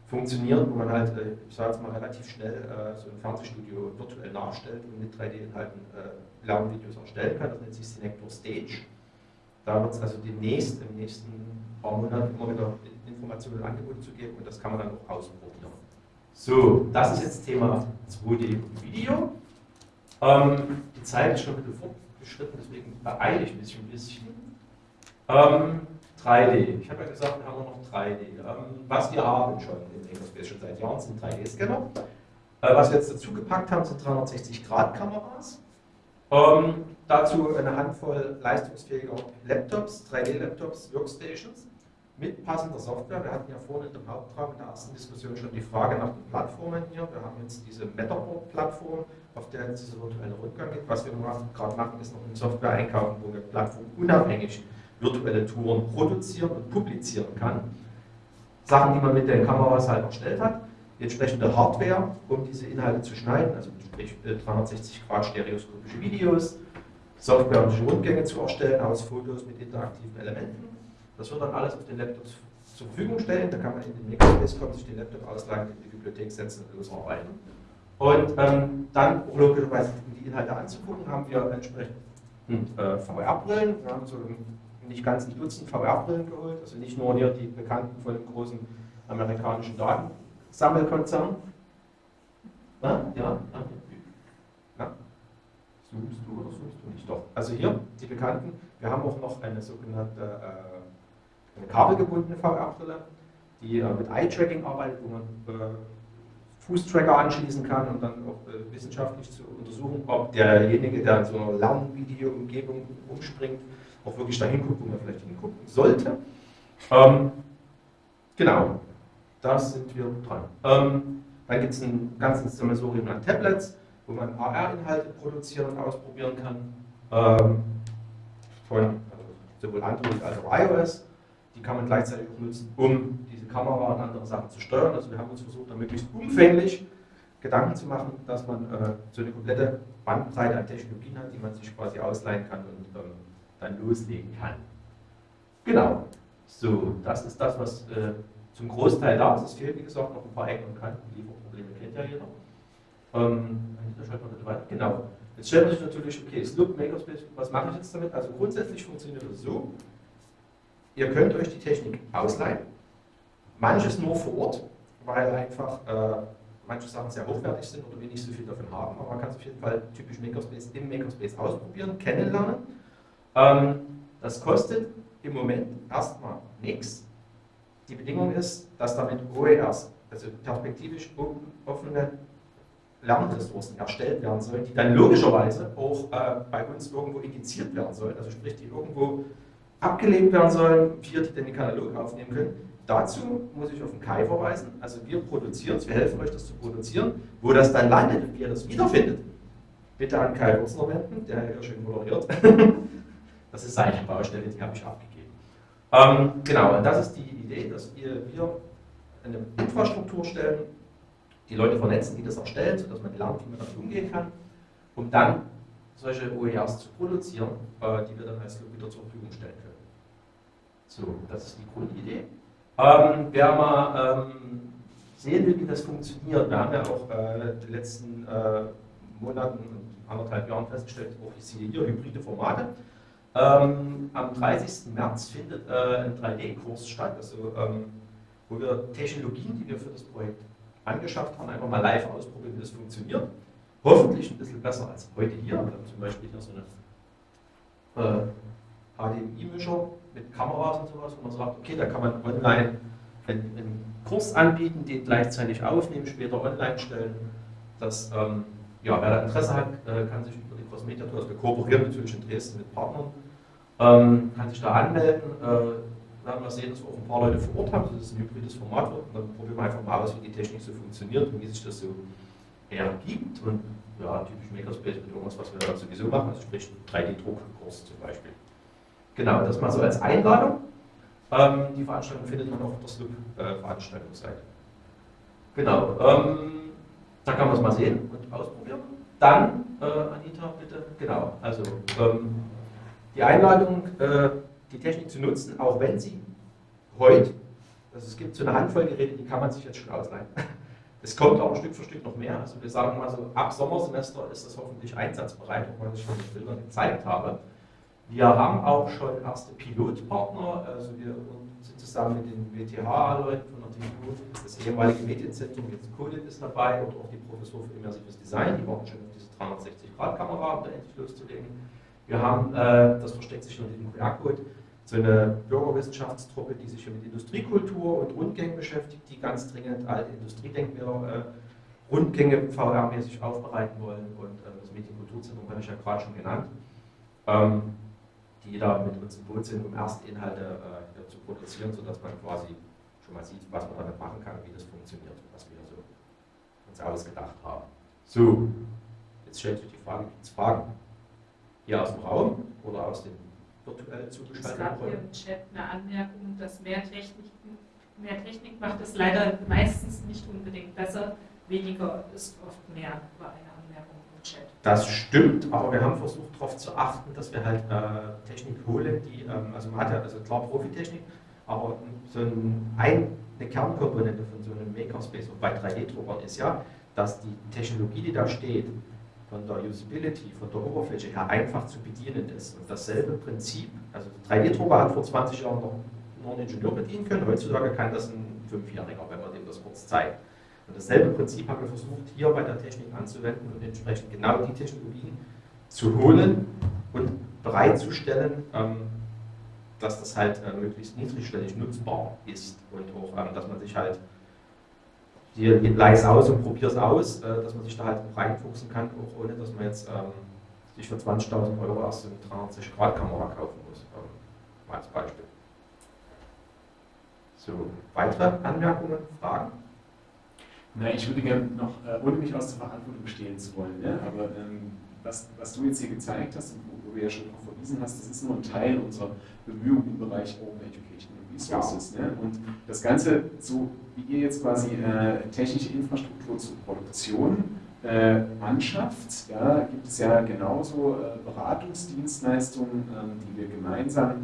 funktioniert, wo man halt, äh, ich sage jetzt mal, relativ schnell äh, so ein Fernsehstudio virtuell nachstellt und mit 3D-Inhalten äh, Lernvideos erstellen kann. Das nennt sich Synector Stage. Da wird es also demnächst, im nächsten paar Monaten immer wieder Informationen und Angebote zu geben und das kann man dann auch ausprobieren. So, das ist jetzt Thema 2D Video. Ähm, die Zeit ist schon ein bisschen fortgeschritten, deswegen beeile ich mich ein bisschen. Ähm, 3D. Ich habe ja gesagt, wir haben noch 3D. Ähm, was wir haben schon in Makerspace schon seit Jahren sind 3D-Scanner. Äh, was wir jetzt dazu gepackt haben, sind 360-Grad-Kameras. Ähm, dazu eine Handvoll leistungsfähiger Laptops, 3D-Laptops, Workstations mit passender Software. Wir hatten ja vorhin in dem Hauptraum in der ersten Diskussion schon die Frage nach den Plattformen hier. Wir haben jetzt diese Matterboard-Plattform, auf der jetzt dieser virtuelle Rückgang geht. Was wir gerade machen, ist noch eine Software einkaufen, wo wir plattformunabhängig virtuelle Touren produzieren und publizieren kann. Sachen, die man mit den Kameras halt erstellt hat, die entsprechende Hardware, um diese Inhalte zu schneiden, also sprich 360 äh, Grad stereoskopische Videos, Software, um Rundgänge zu erstellen aus Fotos mit interaktiven Elementen das wird dann alles auf den Laptops zur Verfügung stellen. Da kann man in den Makerspace kommen, sich den Laptop ausleihen, in die Bibliothek setzen und losarbeiten. Und ähm, dann, logischerweise, um die Inhalte anzugucken, haben wir entsprechend äh, VR-Brillen. Wir haben so nicht ganz ein Dutzend VR-Brillen geholt, also nicht nur hier die bekannten von dem großen amerikanischen Datensammelkonzern. Na? Ja? Na? Zoomst du oder zoomst du nicht? Doch. Also hier die bekannten. Wir haben auch noch eine sogenannte äh, eine kabelgebundene VR-Brille, die äh, mit Eye-Tracking arbeitet, wo man äh, Fußtracker anschließen kann und dann auch äh, wissenschaftlich zu untersuchen, ob derjenige, der in so einer Lernvideo-Umgebung umspringt, auch wirklich dahin guckt, wo man vielleicht hingucken sollte. Ähm, genau, da sind wir dran. Ähm, Dann gibt es ein ganzes Sammelsurium an Tablets, wo man AR-Inhalte produzieren und ausprobieren kann. Ähm, von also sowohl Android als auch iOS. Die kann man gleichzeitig auch nutzen, um diese Kamera und andere Sachen zu steuern. Also wir haben uns versucht, da möglichst umfänglich Gedanken zu machen, dass man äh, so eine komplette Bandbreite an Technologien hat, die man sich quasi ausleihen kann und ähm, dann loslegen kann. Genau. So, das ist das, was äh, zum Großteil da ist. Es fehlt, wie gesagt, noch ein paar Ecken und Kanten. Lieferprobleme kennt ja jeder. Ähm, genau. Jetzt stellt man sich natürlich, okay, Sloop Makerspace, was mache ich jetzt damit? Also grundsätzlich funktioniert es so, ihr könnt euch die Technik ausleihen, manches nur vor Ort, weil einfach äh, manche Sachen sehr hochwertig sind oder wir nicht so viel davon haben, aber man kann es auf jeden Fall typisch Makerspace im Makerspace ausprobieren, kennenlernen. Ähm, das kostet im Moment erstmal nichts. Die Bedingung ist, dass damit OERs, also perspektivisch offene Lernressourcen erstellt werden sollen, die dann logischerweise auch äh, bei uns irgendwo indiziert werden sollen, also sprich, die irgendwo abgelegt werden sollen, wir die den Katalog aufnehmen können. Dazu muss ich auf den Kai verweisen. Also wir produzieren es, wir helfen euch das zu produzieren. Wo das dann landet und wie ihr das wiederfindet, bitte an Kai Wurzner wenden, der hier schön moderiert. das ist seine Baustelle, die habe ich abgegeben. Ähm, genau, und das ist die Idee, dass wir, wir eine Infrastruktur stellen, die Leute vernetzen, die das erstellen, sodass man lernt, wie man damit umgehen kann, um dann solche OERs zu produzieren, äh, die wir dann als wieder zur Verfügung stellen können. So, das ist die Grundidee. Ähm, wer mal ähm, sehen will, wie das funktioniert, wir haben ja auch äh, die letzten äh, Monaten, anderthalb Jahren festgestellt, auch ich sehe hier hybride Formate. Ähm, am 30. März findet äh, ein 3D-Kurs statt, also, ähm, wo wir Technologien, die wir für das Projekt angeschafft haben, einfach mal live ausprobieren, wie das funktioniert. Hoffentlich ein bisschen besser als heute hier. Wir haben zum Beispiel hier so eine HDMI-Mischer mit Kameras und sowas, wo man sagt, okay, da kann man online einen, einen Kurs anbieten, den gleichzeitig aufnehmen, später online stellen. Das, ähm, ja, wer da Interesse hat, äh, kann sich Crossmedia Tour, also wir kooperieren natürlich in Dresden mit Partnern, ähm, kann sich da anmelden. Äh, werden wir sehen, dass wir auch ein paar Leute vor Ort haben, das ist ein hybrides Format wird. Und dann probieren wir einfach mal aus, wie die Technik so funktioniert und wie sich das so ergibt. Und ja, typisch Makerspace mit irgendwas, was wir da sowieso machen, also sprich 3D-Druckkurs zum Beispiel. Genau, das mal so als Einladung. Ähm, die Veranstaltung findet man auf der Sloop-Veranstaltungsseite. Äh, genau, ähm, da kann man es mal sehen und ausprobieren. Dann, äh, Anita, bitte, genau, also ähm, die Einladung, äh, die Technik zu nutzen, auch wenn sie heute, also es gibt so eine Handvoll Geräte, die kann man sich jetzt schon ausleihen. Es kommt auch Stück für Stück noch mehr. Also wir sagen mal so, ab Sommersemester ist das hoffentlich einsatzbereit, weil ich schon die Bilder gezeigt habe. Wir haben auch schon erste Pilotpartner, also wir sind zusammen mit den WTH-Leuten von der TU, das ehemalige Medienzentrum, jetzt Codit ist dabei und auch die Professur für immersives Design, die warten schon 360-Grad-Kamera, um da endlich loszulegen. Wir haben, äh, das versteckt sich unter dem QR-Code, so eine Bürgerwissenschaftstruppe, die sich mit Industriekultur und Rundgängen beschäftigt, die ganz dringend alte Industriedenkmäler äh, Rundgänge VR-mäßig aufbereiten wollen und äh, das Medienkulturzentrum habe ich ja gerade schon genannt. Ähm, die da mit uns im Boot sind, um erste Inhalte äh, zu produzieren, sodass man quasi schon mal sieht, was man damit machen kann, wie das funktioniert, was wir so uns ausgedacht haben. So, jetzt stellt sich die Frage, gibt es Fragen? Hier aus dem Raum oder aus dem virtuell zugeschalteten Raum? Es gab hier im Chat eine Anmerkung, dass mehr Technik, mehr Technik macht es leider meistens nicht unbedingt besser, weniger ist oft mehr, war eine Chat. Das stimmt, aber wir haben versucht darauf zu achten, dass wir halt äh, Technik holen, die, ähm, also man hat ja also klar Profitechnik, aber so ein, eine Kernkomponente von so einem Makerspace und bei 3D-Druckern ist ja, dass die Technologie, die da steht, von der Usability, von der Oberfläche her einfach zu bedienen ist. Und dasselbe Prinzip, also 3D-Drucker hat vor 20 Jahren noch nur ein Ingenieur bedienen können, heutzutage kann das ein Fünfjähriger, wenn man dem das kurz zeigt. Und dasselbe Prinzip haben wir versucht, hier bei der Technik anzuwenden und entsprechend genau die Technologien zu holen und bereitzustellen, ähm, dass das halt äh, möglichst niedrigschwellig nutzbar ist und auch, ähm, dass man sich halt leise aus und probier es aus, äh, dass man sich da halt reinfuchsen kann, auch ohne dass man jetzt ähm, sich für 20.000 Euro erst eine 360-Grad-Kamera kaufen muss, mal als Beispiel. So, weitere Anmerkungen, Fragen? Na, ich würde gerne noch, äh, ohne mich aus der Verantwortung stehlen zu wollen, ne? aber ähm, was, was du jetzt hier gezeigt hast und wo, wo du ja schon darauf verwiesen hast, das ist nur ein Teil unserer Bemühungen im Bereich Open Education and Resources. Ne? Und das Ganze, so wie ihr jetzt quasi äh, technische Infrastruktur zur Produktion äh, anschafft, ja, gibt es ja genauso äh, Beratungsdienstleistungen, ähm, die wir gemeinsam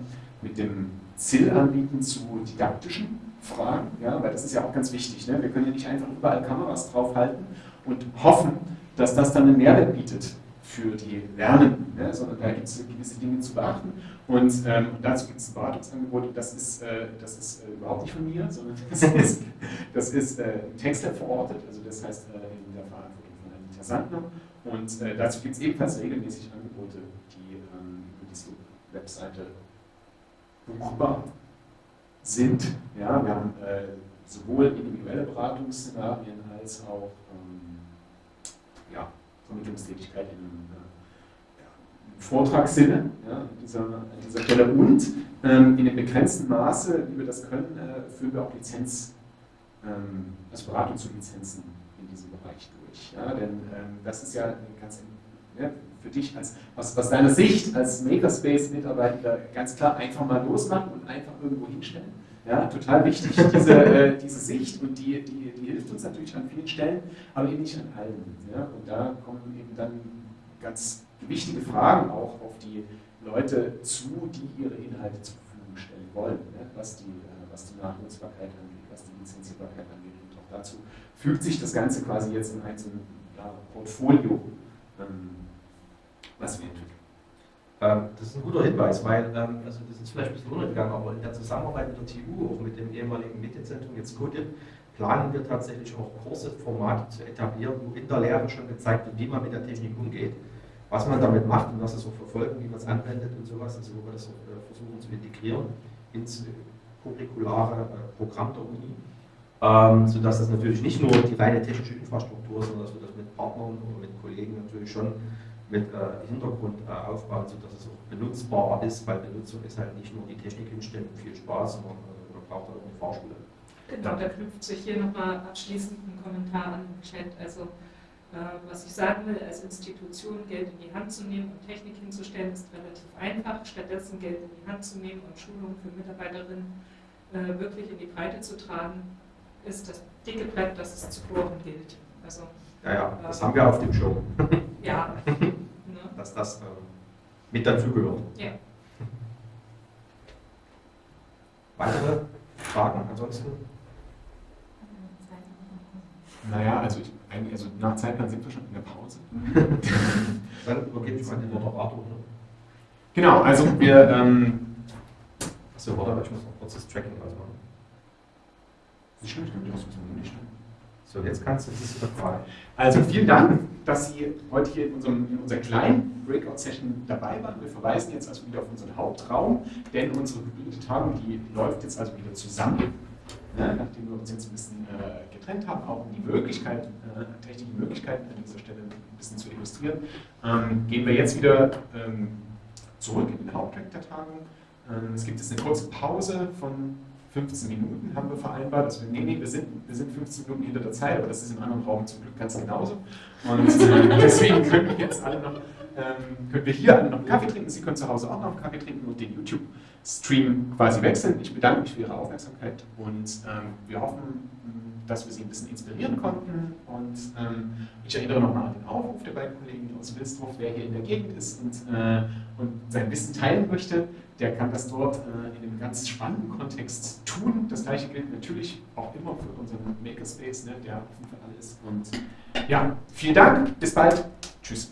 mit dem ZIL anbieten zu didaktischen Fragen, ja, weil das ist ja auch ganz wichtig. Ne? Wir können ja nicht einfach überall Kameras draufhalten und hoffen, dass das dann einen Mehrwert bietet für die Lernenden, ne? sondern da gibt es gewisse Dinge zu beachten. Und ähm, dazu gibt es ein Beratungsangebot, das ist, äh, das ist äh, überhaupt nicht von mir, sondern das ist, das ist äh, im Textlab verortet, also das heißt äh, in der Verantwortung von Anita Sandner. Und äh, dazu gibt es ebenfalls regelmäßig Angebote, die ähm, über diese Webseite buchbar sind. Ja, wir haben äh, sowohl individuelle Beratungsszenarien als auch ähm, Vermittlungstätigkeit im, äh, ja, im Vortragssinne ja, an, dieser, an dieser Stelle. Und ähm, in dem begrenzten Maße, wie wir das können, äh, führen wir auch Lizenz, ähm, also Beratung zu Lizenzen in diesem Bereich durch. Ja, denn ähm, das ist ja ganz ja, für dich als, aus, aus deiner Sicht als Makerspace-Mitarbeiter ganz klar einfach mal losmachen und einfach irgendwo hinstellen. Ja, total wichtig, diese, äh, diese Sicht und die, die, die hilft uns natürlich an vielen Stellen, aber eben nicht an allen. Ja? Und da kommen eben dann ganz wichtige Fragen auch auf die Leute zu, die ihre Inhalte zur Verfügung stellen wollen, ja? was, die, äh, was die Nachnutzbarkeit angeht, was die Lizenzierbarkeit angeht. Und auch dazu fügt sich das Ganze quasi jetzt in ein ja, Portfolio, ähm, was wir entwickeln. Ähm, das ist ein guter Hinweis, weil, ähm, also das ist vielleicht ein bisschen untergegangen, aber in der Zusammenarbeit mit der TU, auch mit dem ehemaligen Medienzentrum, jetzt CODIP, planen wir tatsächlich auch Kurse, Formate zu etablieren, wo in der Lehre schon gezeigt wird, wie man mit der Technik umgeht, was man damit macht und was es auch verfolgen, wie man es anwendet und sowas, also wo wir das äh, versuchen zu integrieren ins curriculare äh, Programm der Uni, ähm, sodass das natürlich nicht nur die reine technische Infrastruktur, sondern dass wir das mit Partnern oder mit Kollegen natürlich schon mit äh, Hintergrund äh, aufbauen, sodass es auch benutzbar ist, weil Benutzung ist halt nicht nur die Technik hinstellen und viel Spaß, sondern äh, man braucht auch eine Fahrschule. Genau, da knüpft sich hier nochmal abschließend ein Kommentar an den Chat. Also, äh, was ich sagen will, als Institution Geld in die Hand zu nehmen und Technik hinzustellen, ist relativ einfach. Stattdessen Geld in die Hand zu nehmen und Schulungen für Mitarbeiterinnen äh, wirklich in die Breite zu tragen, ist das dicke Brett, das es zu bohren gilt. Also, ja, ja, das haben wir auf dem Show. Ja. Dass das äh, mit dazugehört. Ja. Weitere Fragen ansonsten? Naja, also, ich, also nach Zeitplan sind wir schon in der Pause. Dann übergebe ich mal den Arthur. Ne? Genau, also wir. Ähm, Achso, warte, ich muss noch kurz das Tracking ausmachen. Nicht schlimm, ich muss nicht schlimm. So, jetzt kannst du das frei. Also vielen Dank, dass Sie heute hier in, unserem, in unserer kleinen Breakout-Session dabei waren. Wir verweisen jetzt also wieder auf unseren Hauptraum, denn unsere hybride Tagung, die läuft jetzt also wieder zusammen, ne, nachdem wir uns jetzt ein bisschen äh, getrennt haben, auch um die Möglichkeit, äh, technischen Möglichkeiten an dieser Stelle ein bisschen zu illustrieren, ähm, gehen wir jetzt wieder ähm, zurück in den Haupttrack der Tagung. Ähm, es gibt jetzt eine kurze Pause von 15 Minuten haben wir vereinbart. Also, nee, nee, wir sind, wir sind 15 Minuten hinter der Zeit, aber das ist im anderen Raum zum Glück ganz genauso. Und deswegen können wir jetzt alle noch, ähm, können wir hier alle noch Kaffee trinken. Sie können zu Hause auch noch einen Kaffee trinken und den YouTube-Stream quasi wechseln. Ich bedanke mich für Ihre Aufmerksamkeit und ähm, wir hoffen, dass wir Sie ein bisschen inspirieren konnten. Und ähm, ich erinnere nochmal an den Aufruf der beiden Kollegen aus Wilsdorf, wer hier in der Gegend ist und, äh, und sein Wissen teilen möchte der kann das dort äh, in einem ganz spannenden Kontext tun. Das gleiche gilt natürlich auch immer für unseren Makerspace, ne, der offen für alle ist. Und ja, vielen Dank, bis bald. Tschüss.